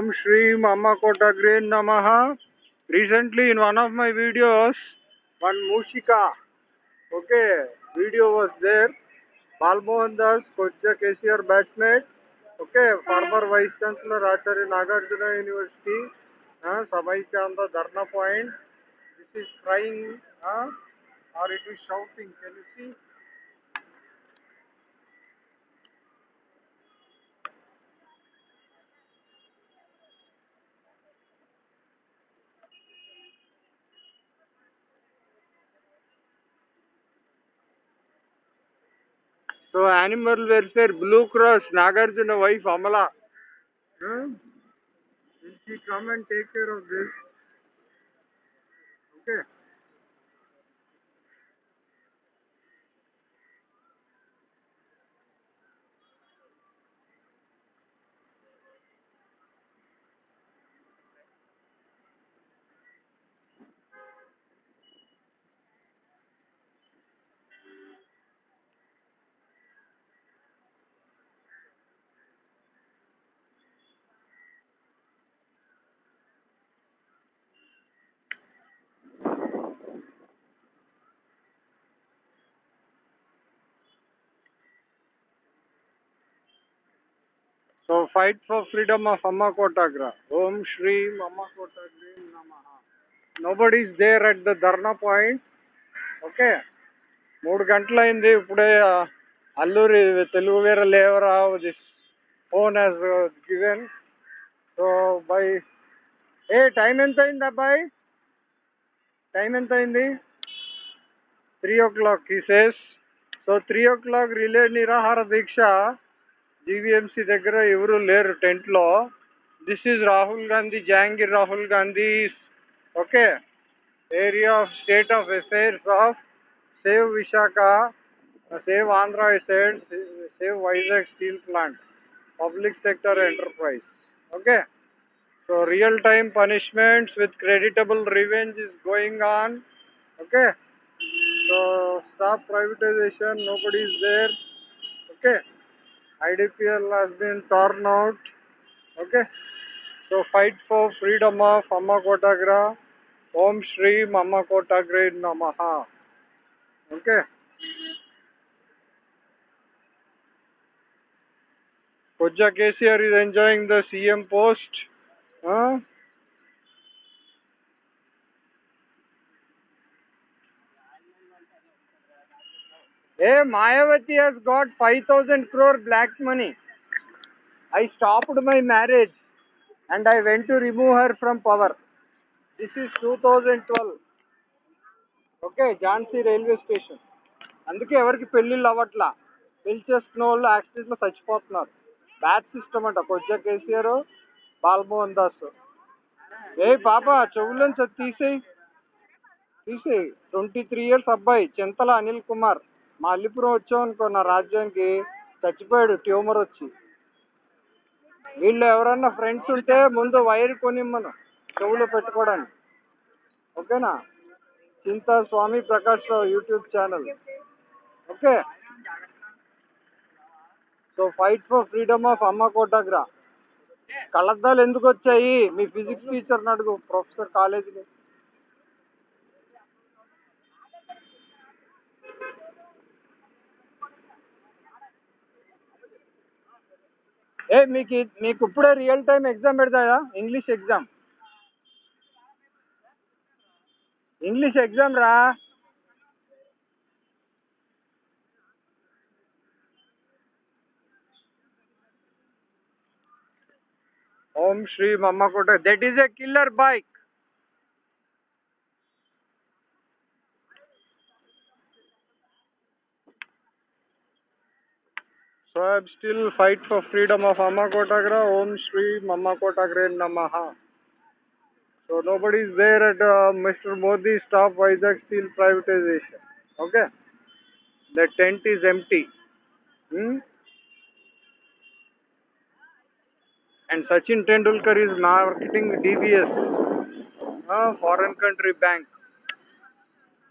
Om Shri Amma Kota grain num recently in one of my videos one मूषिका okay video was there Balmohan Das कोच्चा K C R batchmate okay former vice chancellor Acharya Nagarjuna university समय से dharna point this is crying और it is shouting can you see So animal welfare, Blue Cross, Nagarjuna wife Amala. Huh? Will she come and take care of this? Okay. So fight for freedom of Amma Kotagra Om Shri Amma Kotagra నమ nobody's there at the dharna point okay మూడు గంటలు అయింది ఇప్పుడే అల్లూరి తెలుగు వేరే లేవరా this phone has given so by a time ఎంత అయింది అబ్బాయి? టైం ఎంత అయింది three o'clock so three o'clock relay నిరాహార దీక్ష. జీవీఎంసీ దగ్గర ఎవరు లేరు టెంట్లో this is Rahul Gandhi Jahangir Rahul Gandhi okay area of state of affairs of save Visakha save Andhra asides save Vizag steel plant public sector enterprise okay so real time punishments with creditable revenge is going on okay so stop privatization nobody is there okay IDPL has been torn out. Okay. So fight for freedom of Amma Kotagra. Om Shri Mama Kotagra Namaha. Okay. Koja KCR is enjoying the CM post. Huh? Hey, Mayavati has got 5,000 crore black money. I stopped my marriage and I went to remove her from power. This is 2012. Okay Jhansi railway station అందుకే ఎవరికి పెళ్ళిళ్ళు అవ్వట్లా. పెళ్ళి చేసుకున్న వాళ్ళు యాక్సిడెంట్లో చచ్చిపోతున్నారు. Bad system అంట. కొజ్జా కేసీఆర్ బాలమోహన్ దాస్. ఏ పాప చెవులను తీసేయి. తీసేయి. ట్వంటీ త్రీ ఇయర్స్ అబ్బాయి చింతల అనిల్ కుమార్. మా అల్లిపురం వచ్చాం అనుకో నా రాజ్యానికి చచ్చిపోయాడు ట్యూమర్ వచ్చి. వీళ్ళు ఎవరన్నా ఫ్రెండ్స్ ఉంటే ముందు వైర్ కొనిమ్మను చెవులో పెట్టుకోవడానికి. ఓకేనా? Chinta Swami Prakash Rao YouTube channel. Okay? So fight for freedom of Amma Kotagra. కళ్ళద్దాలు ఎందుకు వచ్చాయి? మీ ఫిజిక్స్ టీచర్ని అడుగు ప్రొఫెసర్ కాలేజీలో. ఏ మీకు మీకు ఇప్పుడే రియల్ టైం ఎగ్జామ్ పెడతాయా? ఇంగ్లీష్ ఎగ్జామ్ ఇంగ్లీష్ ఎగ్జామ్ రా? Om Shri మమ్మకోట that is a killer bike I am still fight for freedom of Amma Kotagra. Om Shri Kotagra Namaha. So nobody is there at uh, Mr. Modi stop Vizag steel privatization. Okay. The tent is empty. Hmm? And Sachin Tendulkar is marketing DBS, a foreign country bank.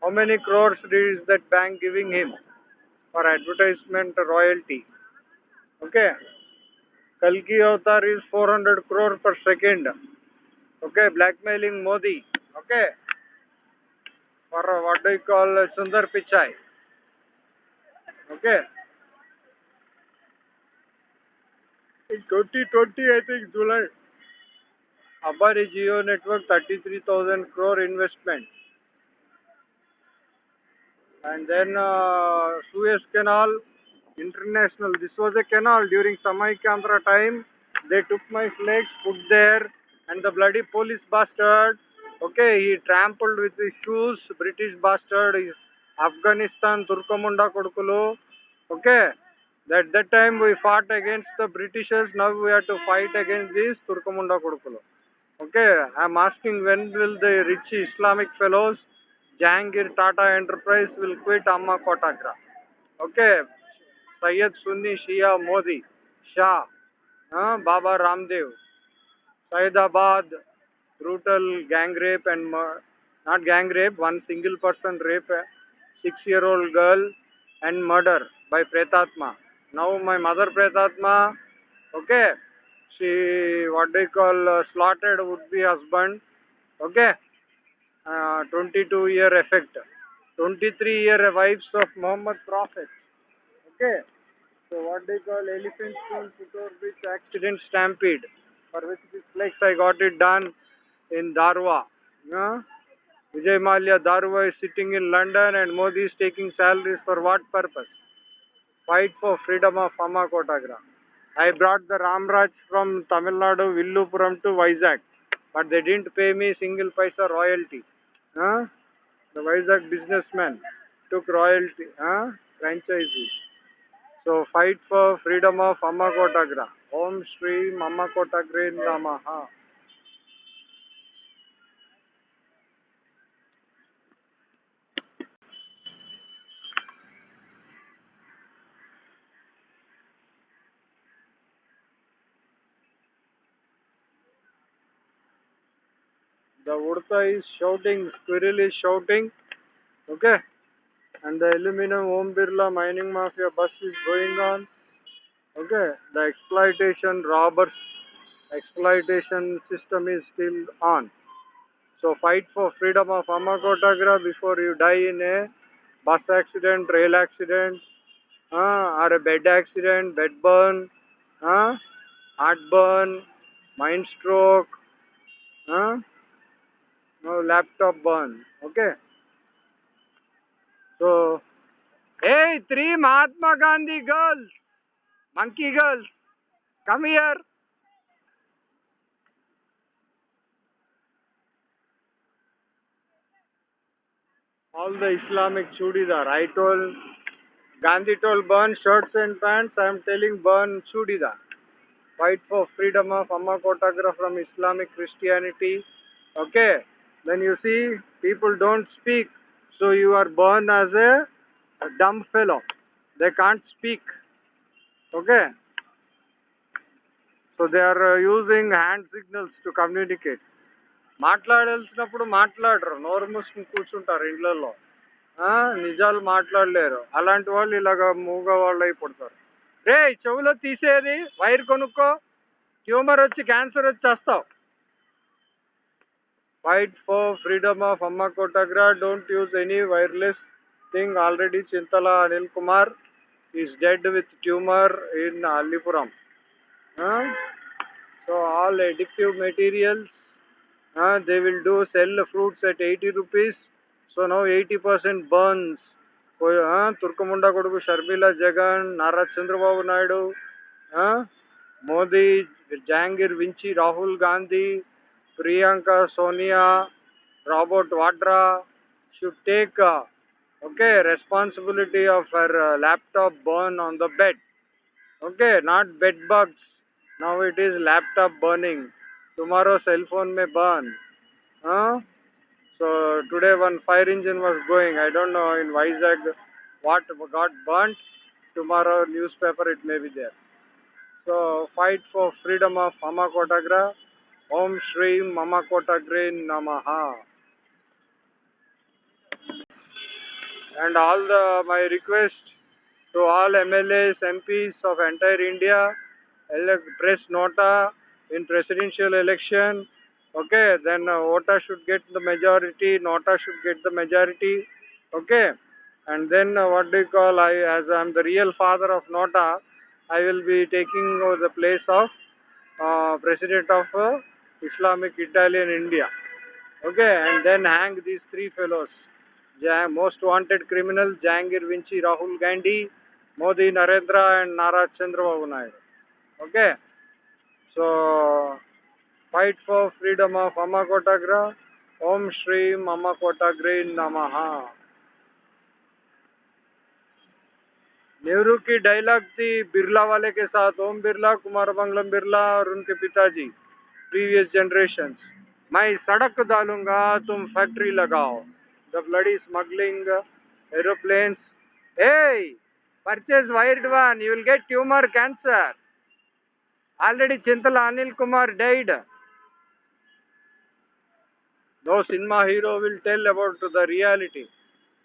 How many crores is that bank giving him for advertisement royalty? Okay कल की avatar is 400 crore per second okay blackmailing Modi okay for do call Sundar Pichai okay twenty twenty I think July अबारी Jio network thirty three thousand crore investment and then Suez canal International. This was a canal during Samaikandra time. They took my flags, put there, and the bloody police bastard. Okay, he trampled with his shoes. British bastard is Afghanistan Turkamunda Kodukulu. Okay, at that time we fought against the Britishers. Now we have to fight against these Turkamunda Kodukulu. Okay, I am asking when will the rich Islamic fellows, Jangir Tata Enterprise will quit Amma Kotagra. Okay, Syed Sunni Shia Modi, Shah Baba Ramdev Saidabad brutal gang rape and not gang rape one single person rape six year old girl and murder by प्रेतात्मा now my mother प्रेतात्मा okay she what do call slotted would be husband okay twenty two year effect twenty three year wives of Mohammed prophet okay. So what they call elephant stone Putor Beach accident stampede, for which this flex I got it done in Darwa. Yeah? Vijay Mallya Darwa is sitting in London and Modi is taking salaries for what purpose? Fight for freedom of Amma Kotagra. I brought the Ramraj from Tamil Nadu, Villupuram to Vizag, but they didn't pay me single paisa royalty. Huh? The Vizag businessman took royalty, huh? franchisee. So fight for freedom of Amma Kotagra. Om Shri Amma Namaha. The Udta is shouting, squirrel is shouting, okay? And the aluminum Om Birla mining mafia bus is going on, okay? The exploitation, robbers, exploitation system is still on. So fight for freedom of Amma Kotagra before you die in a bus accident, rail accident, uh, or a bed accident, bed burn, uh, heart burn, mind stroke, uh, no laptop burn. Okay. तो a three Mahatma Gandhi girls monkey girls come here all the Islamic churidar I told Gandhi told burn shirts and pants I am telling burn churidar fight for freedom of Amma Kotagra from Islamic Christianity okay then you see people don't speak So you are born as a, a dumb fellow. They can't speak. Okay. So they are uh, using hand signals to communicate. మాట్లాడాల్సినప్పుడు మాట్లాడరు నోరు మూసుకుని కూర్చుంటారు ఇండ్లలో ఆ, నిజాలు మాట్లాడలేరు అలాంటి వాళ్ళు ఇలాగ మూగ వాళ్ళు అయిపోతారు రే చెవులో తీసేది వైర్ కొనుక్కో ట్యూమర్ వచ్చి క్యాన్సర్ వచ్చి వస్తావు fight for freedom of Amma Kotagra don't use any wireless thing already Chintala Anil Kumar is dead with tumour in Allipuram so all addictive materials they will do sell fruits at eighty rupees so no eighty percent burns తుర్కముండ కొడుకు Sharmila Jagan Nara Chandrababu Naidu Modi Jangir వించి Rahul Gandhi priyanka sonia robert vadra should take uh, okay responsibility of her uh, laptop burn on the bed. Okay not bed bugs. Now it is laptop burning. Tomorrow cell phone may burn. Huh? so today one fire engine was going. I don't know in vizag what got burnt. Tomorrow newspaper it may be there. So fight for freedom of mama kotagra om shri mama kotagre namaha and all the my request to all mlas mps of entire india press nota in presidential election. Okay, then uh, Ota should get the majority, Nota should get the majority. Okay, and then uh, what do you call? I, as I'm the real father of Nota, I will be taking the place of uh, president of Islamic Italian India. Okay, and then hang these three fellows. Most wanted criminals Jahangir Vinci, Rahul Gandhi, Modi, Narendra, and Nara Chandrababu Naidu. Okay, so fight for freedom of Amma Kotagra. Om Shri Amma Kotagre Namaha. Nehru की dialogue थी बिरला वाले के साथ ओम बिरला कुमार मंगलम बिरला और उनके पिताजी previous generation मैं सड़क डालूँगा, तुम फैक्ट्री लगाओ। जब लड़ी smuggling aeroplane a purchase wild one you will get tumour cancer already Chintala Anil Kumar dead though cinema hero will tell about the reality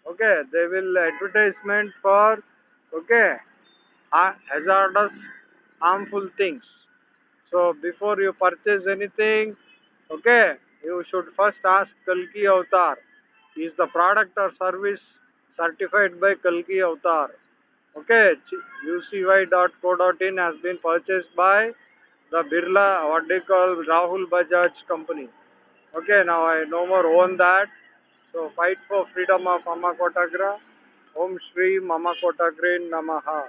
okay they will advertisement for okay hazardous harmful things so before you purchase anything okay you should first ask kalki avatar is the product or service certified by kalki avatar okay ucy.co.in has been purchased by the birla what they call rahul bajaj company okay now i no more own that so fight for freedom of Amma Kotagra. Om Shri Mama Kotagre Namaha.